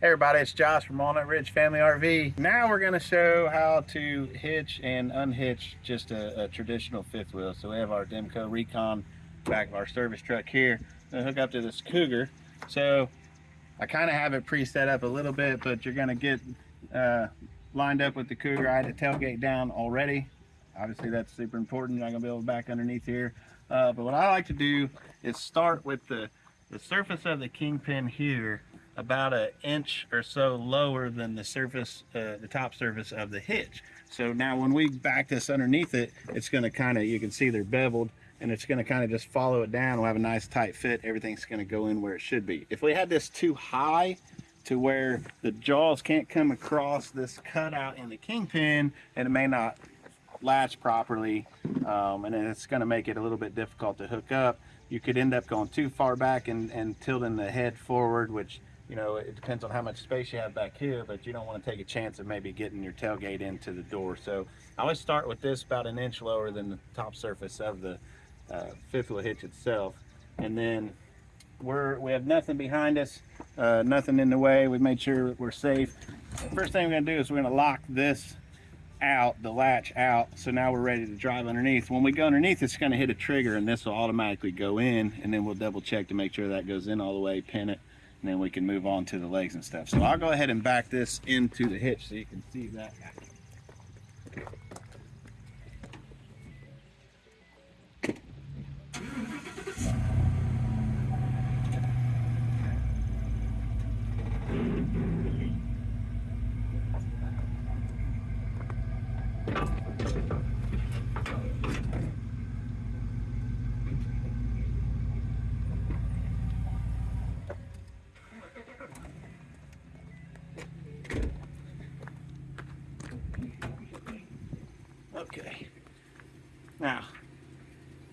Hey everybody, it's Josh from Walnut Ridge Family RV. Now we're going to show how to hitch and unhitch just a, a, traditional fifth wheel. So we have our Demco Recon back of our service truck here. Gonna hook up to this Cougar. So I kind of have it pre-set up a little bit, but you're going to get uh, lined up with the Cougar. I had the tailgate down already. Obviously that's super important. You're not to be able to back underneath here. Uh, but what I like to do is start with the, the surface of the kingpin here about an inch or so lower than the surface, uh, the top surface of the hitch. So now when we back this underneath it, it's going to kind of, you can see they're beveled and it's going to kind of just follow it down. We'll have a nice tight fit. Everything's going to go in where it should be. If we had this too high to where the jaws can't come across this cutout in the kingpin and it may not latch properly um, and it's going to make it a little bit difficult to hook up. You could end up going too far back and, and tilting the head forward, which you know, it depends on how much space you have back here, but you don't want to take a chance of maybe getting your tailgate into the door. So I always start with this about an inch lower than the top surface of the uh, fifth wheel hitch itself. And then we're, we have nothing behind us, uh, nothing in the way. We made sure we're safe. First thing we're gonna do is we're gonna lock this out, the latch out. So now we're ready to drive underneath. When we go underneath, it's gonna hit a trigger and this will automatically go in and then we'll double check to make sure that goes in all the way, pin it, and then we can move on to the legs and stuff. So I'll go ahead and back this into the hitch so you can see that. Okay. Now,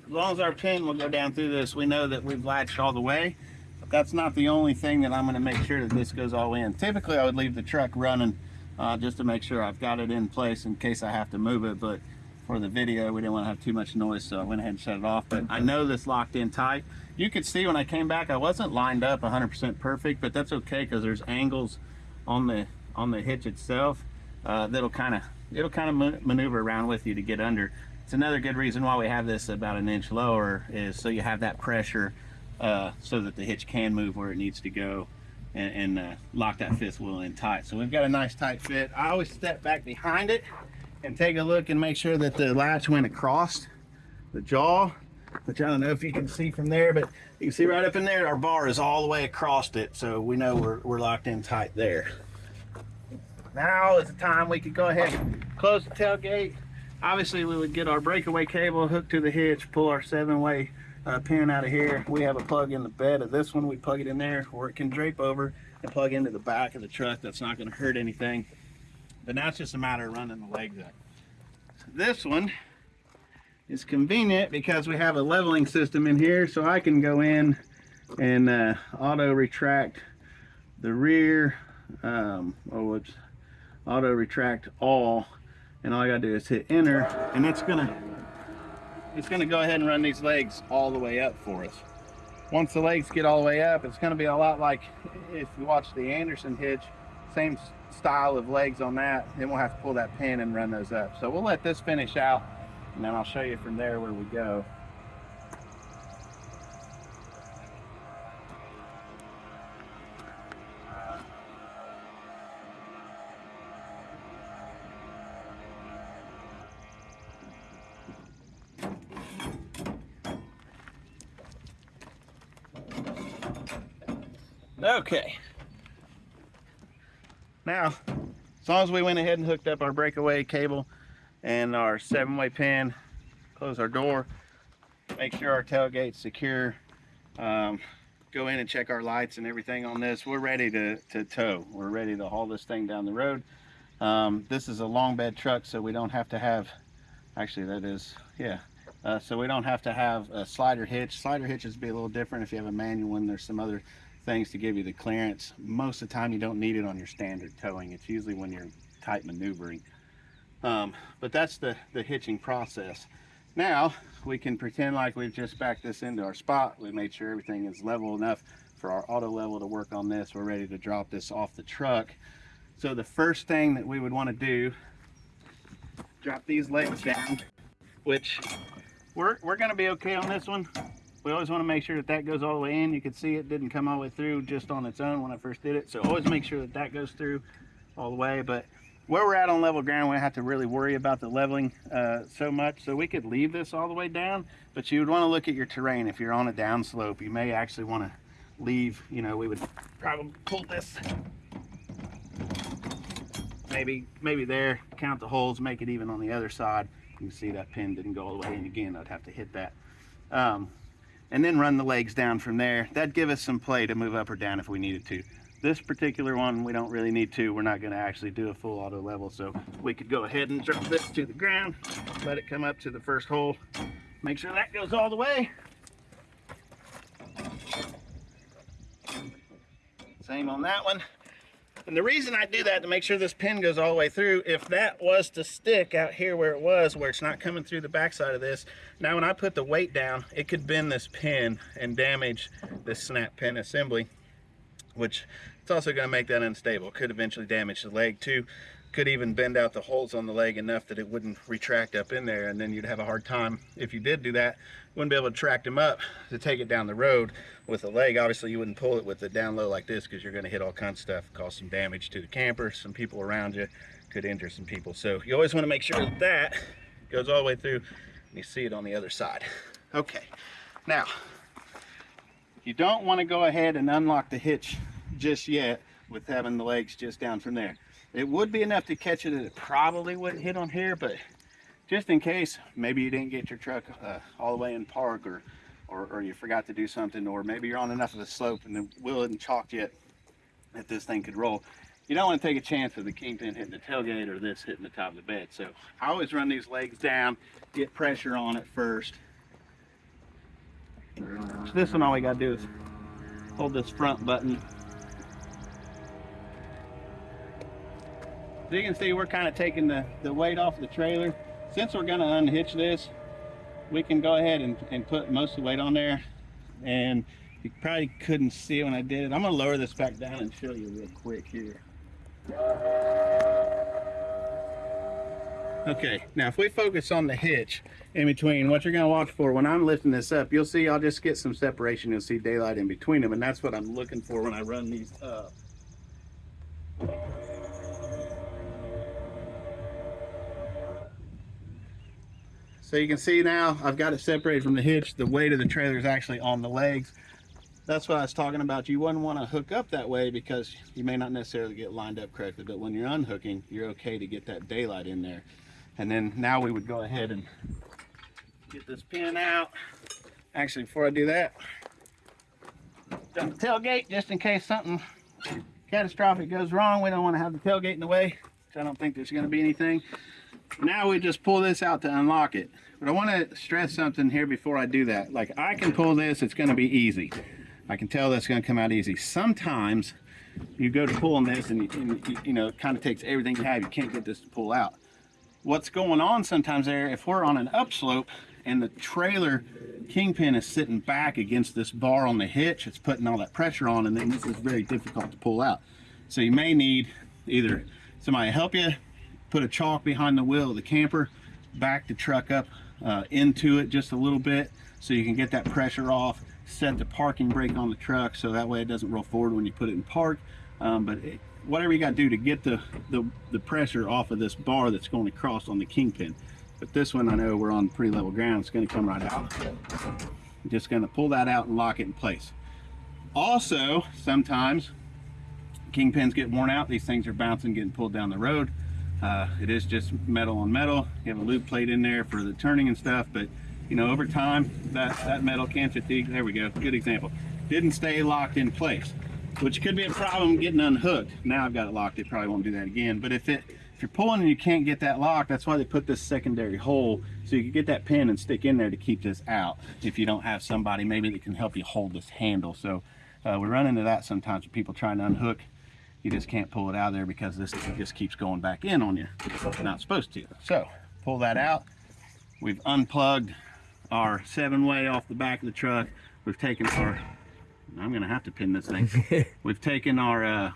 as long as our pin will go down through this, we know that we've latched all the way. But that's not the only thing that I'm going to make sure that this goes all in. Typically, I would leave the truck running uh, just to make sure I've got it in place in case I have to move it. But for the video, we didn't want to have too much noise, so I went ahead and shut it off. But I know this locked in tight. You could see when I came back, I wasn't lined up 100% perfect, but that's okay because there's angles on the on the hitch itself uh, that'll kind of it'll kind of maneuver around with you to get under. It's another good reason why we have this about an inch lower is so you have that pressure uh, so that the hitch can move where it needs to go and, and uh, lock that fifth wheel in tight. So we've got a nice tight fit. I always step back behind it and take a look and make sure that the latch went across the jaw which I don't know if you can see from there, but you can see right up in there, our bar is all the way across it. So we know we're, we're locked in tight there. Now is the time we could go ahead and close the tailgate. Obviously, we would get our breakaway cable hooked to the hitch, pull our seven-way uh, pin out of here. We have a plug in the bed of this one. We plug it in there where it can drape over and plug into the back of the truck. That's not going to hurt anything. But now it's just a matter of running the legs up. This one is convenient because we have a leveling system in here so I can go in and uh, auto retract the rear um, oh it's auto retract all and all I gotta do is hit enter and it's gonna it's gonna go ahead and run these legs all the way up for us. Once the legs get all the way up it's gonna be a lot like if you watch the Anderson hitch same style of legs on that. Then we'll have to pull that pin and run those up. So we'll let this finish out and then I'll show you from there where we go Okay. Now, as long as we went ahead and hooked up our breakaway cable and our seven-way pin, close our door, make sure our tailgate's secure, um, go in and check our lights and everything on this, we're ready to, to tow. We're ready to haul this thing down the road. Um, this is a long bed truck, so we don't have to have, actually that is, yeah, uh, so we don't have to have a slider hitch. Slider hitches be a little different if you have a manual one. There's some other things to give you the clearance. Most of the time you don't need it on your standard towing. It's usually when you're tight maneuvering. Um, but that's the, the hitching process. Now we can pretend like we've just backed this into our spot. We made sure everything is level enough for our auto level to work on this. We're ready to drop this off the truck. So the first thing that we would want to do, drop these legs down, which we're, we're going to be okay on this one. We always want to make sure that that goes all the way in. You can see it didn't come all the way through just on its own when I first did it. So always make sure that that goes through all the way. But where we're at on level ground, we don't have to really worry about the leveling uh, so much. So we could leave this all the way down, but you would want to look at your terrain. If you're on a downslope, you may actually want to leave, you know, we would probably pull this maybe maybe there count the holes make it even on the other side you can see that pin didn't go all the way in again I'd have to hit that um, and then run the legs down from there. That'd give us some play to move up or down if we needed to. This particular one we don't really need to. We're not going to actually do a full auto level so we could go ahead and drop this to the ground let it come up to the first hole make sure that goes all the way. Same on that one and the reason I do that to make sure this pin goes all the way through, if that was to stick out here where it was, where it's not coming through the backside of this, now when I put the weight down, it could bend this pin and damage this snap pin assembly, which it's also gonna make that unstable. Could eventually damage the leg too. Could even bend out the holes on the leg enough that it wouldn't retract up in there and then you'd have a hard time, if you did do that, wouldn't be able to track them up to take it down the road with the leg. Obviously you wouldn't pull it with the down low like this because you're gonna hit all kinds of stuff, cause some damage to the camper, some people around you, could injure some people. So you always wanna make sure that that goes all the way through and you see it on the other side. Okay, now, you don't wanna go ahead and unlock the hitch just yet with having the legs just down from there. It would be enough to catch it it probably wouldn't hit on here, but just in case, maybe you didn't get your truck uh, all the way in park or, or, or, you forgot to do something, or maybe you're on enough of a slope and the wheel isn't chalked yet that this thing could roll. You don't want to take a chance of the kingpin hitting the tailgate or this hitting the top of the bed. So I always run these legs down, get pressure on it first. So this one all we got to do is hold this front button So you can see we're kind of taking the, the weight off the trailer. Since we're going to unhitch this, we can go ahead and, and put most of the weight on there. And you probably couldn't see it when I did it. I'm going to lower this back down and show you real quick here. Okay, now if we focus on the hitch in between, what you're going to watch for when I'm lifting this up, you'll see I'll just get some separation. You'll see daylight in between them, and that's what I'm looking for when I run these up. So you can see now I've got it separated from the hitch. The weight of the trailer is actually on the legs. That's what I was talking about. You wouldn't want to hook up that way because you may not necessarily get lined up correctly. But when you're unhooking, you're okay to get that daylight in there. And then now we would go ahead and get this pin out. Actually, before I do that, dump the tailgate just in case something catastrophic goes wrong. We don't want to have the tailgate in the way. I don't think there's going to be anything. Now we just pull this out to unlock it. But I want to stress something here before I do that. Like I can pull this, it's going to be easy. I can tell that's going to come out easy. Sometimes you go to pulling this and, and you know, it kind of takes everything you have. You can't get this to pull out. What's going on sometimes there, if we're on an upslope and the trailer kingpin is sitting back against this bar on the hitch, it's putting all that pressure on and then this is very difficult to pull out. So you may need either somebody to help you put a chalk behind the wheel of the camper, back the truck up uh, into it just a little bit so you can get that pressure off, set the parking brake on the truck so that way it doesn't roll forward when you put it in park. Um, but it, whatever you got to do to get the, the, the pressure off of this bar that's going across on the kingpin. But this one, I know we're on pretty level ground. It's going to come right out. I'm just going to pull that out and lock it in place. Also, sometimes kingpins get worn out. These things are bouncing, getting pulled down the road. Uh, it is just metal on metal. You have a lube plate in there for the turning and stuff, but you know, over time, that, that metal can't fatigue. There we go, good example. Didn't stay locked in place, which could be a problem getting unhooked. Now I've got it locked, it probably won't do that again. But if it if you're pulling and you can't get that locked, that's why they put this secondary hole so you can get that pin and stick in there to keep this out. If you don't have somebody maybe that can help you hold this handle. So uh, we run into that sometimes with people trying to unhook you just can't pull it out of there because this just keeps going back in on you. It's not supposed to. So pull that out. We've unplugged our seven way off the back of the truck. We've taken our I'm gonna have to pin this thing. We've taken our uh,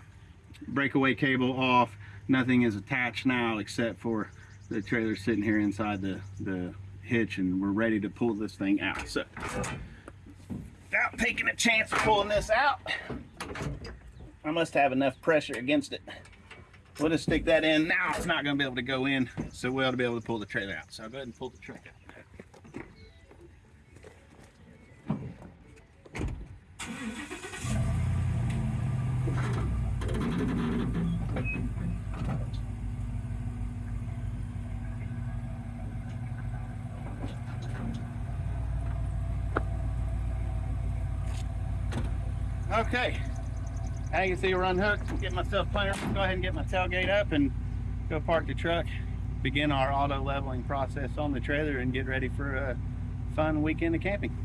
breakaway cable off. Nothing is attached now except for the trailer sitting here inside the, the hitch and we're ready to pull this thing out. So without taking a chance of pulling this out, I must have enough pressure against it. We'll just stick that in. Now it's not gonna be able to go in, so we ought to be able to pull the trailer out. So I'll go ahead and pull the trailer out. Okay. I can see we're unhooked. Get myself planter. Go ahead and get my tailgate up and go park the truck. Begin our auto leveling process on the trailer and get ready for a fun weekend of camping.